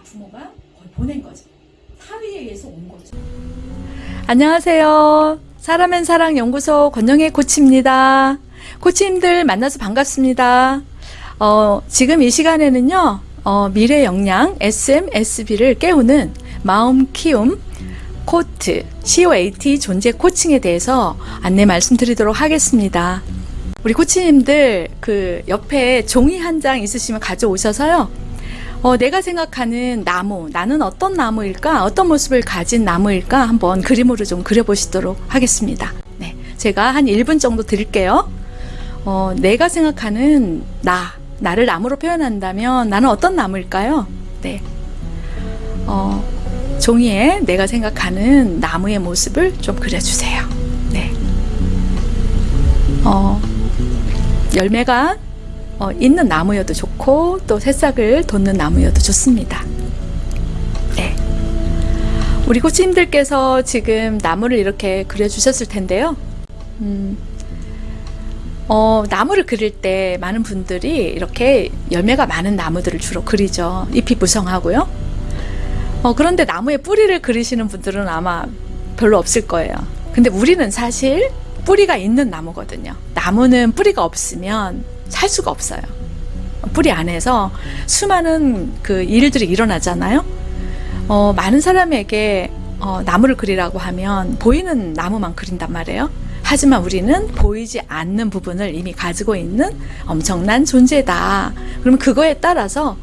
다 부모가 보낸 거죠. 사위에 의해서 온 거죠. 안녕하세요. 사람앤 사랑 연구소 권영애 코치입니다. 코치님들 만나서 반갑습니다. 어, 지금 이 시간에는요, 어, 미래 역량 SMSB를 깨우는 마음 키움 코트 COAT 존재 코칭에 대해서 안내 말씀드리도록 하겠습니다. 우리 코치님들 그 옆에 종이 한 장 있으시면 가져오셔서요. 어, 내가 생각하는 나무, 나는 어떤 나무일까? 어떤 모습을 가진 나무일까? 한번 그림으로 좀 그려보시도록 하겠습니다. 네. 제가 한 1분 정도 드릴게요. 어, 내가 생각하는 나, 나를 나무로 표현한다면 나는 어떤 나무일까요? 네. 어, 종이에 내가 생각하는 나무의 모습을 좀 그려주세요. 네. 어, 열매가 어, 있는 나무여도 좋고 또 새싹을 돋는 나무여도 좋습니다. 네. 우리 코치님들께서 지금 나무를 이렇게 그려주셨을 텐데요. 음, 어, 나무를 그릴 때 많은 분들이 이렇게 열매가 많은 나무들을 주로 그리죠. 잎이 무성하고요. 어, 그런데 나무의 뿌리를 그리시는 분들은 아마 별로 없을 거예요. 근데 우리는 사실 뿌리가 있는 나무거든요. 나무는 뿌리가 없으면 살 수가 없어요. 뿌리 안에서 수많은 그 일들이 일어나잖아요. 어, 많은 사람에게 어, 나무를 그리라고 하면 보이는 나무만 그린단 말이에요. 하지만 우리는 보이지 않는 부분을 이미 가지고 있는 엄청난 존재다. 그러면 그거에 따라서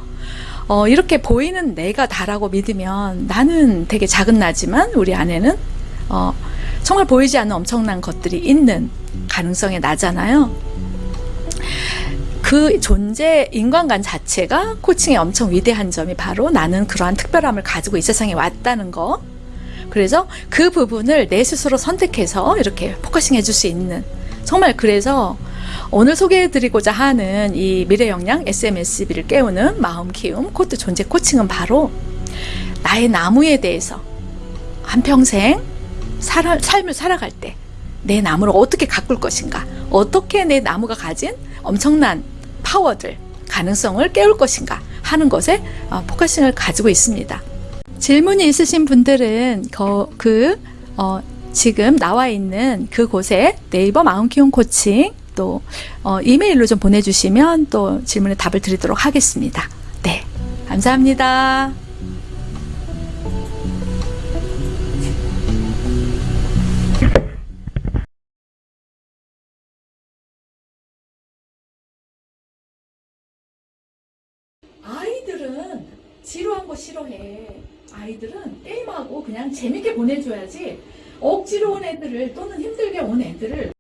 어, 이렇게 보이는 내가 다라고 믿으면 나는 되게 작은 나지만 우리 안에는 어, 정말 보이지 않는 엄청난 것들이 있는 가능성이 나잖아요. 그 존재 인간관 자체가 코칭의 엄청 위대한 점이 바로 나는 그러한 특별함을 가지고 이 세상에 왔다는 거. 그래서 그 부분을 내 스스로 선택해서 이렇게 focusing 해줄 수 있는 정말 그래서 오늘 소개해드리고자 하는 이 미래 역량 SMSB를 깨우는 마음 키움 코트 존재 코칭은 바로 나의 나무에 대해서 한평생 살아, 삶을 살아갈 때 내 나무를 어떻게 가꿀 것인가 어떻게 내 나무가 가진 엄청난 파워들 가능성을 깨울 것인가 하는 것에 어, focusing을 가지고 있습니다 질문이 있으신 분들은 거, 그 어, 지금 나와 있는 그곳에 네이버 마음 키움 코칭 또 어, 이메일로 좀 보내주시면 또 질문에 답을 드리도록 하겠습니다. 네, 감사합니다. 아이들은 지루한 거 싫어해. 아이들은 게임하고 그냥 재밌게 보내줘야지 억지로 온 애들을 또는 힘들게 온 애들을